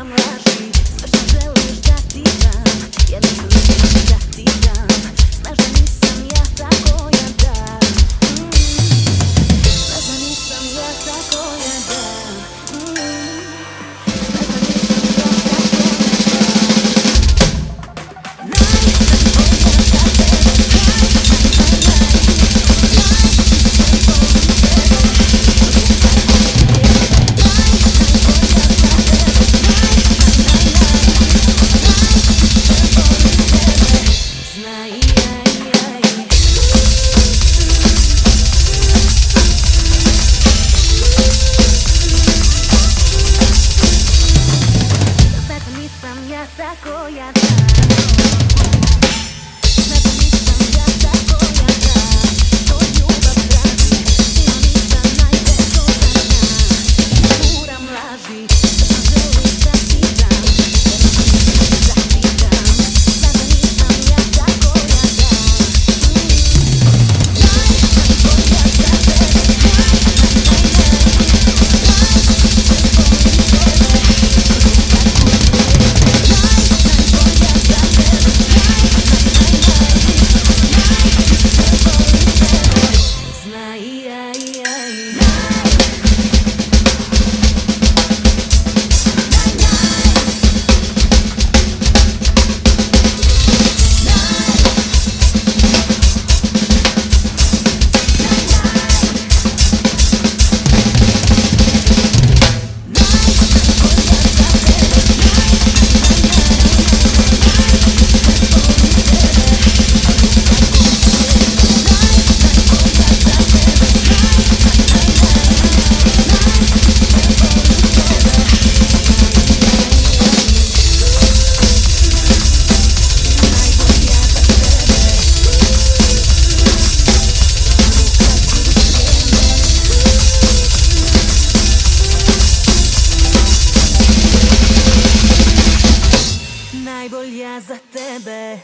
Chama-me Сам я такой, я. ない najbolje za tebe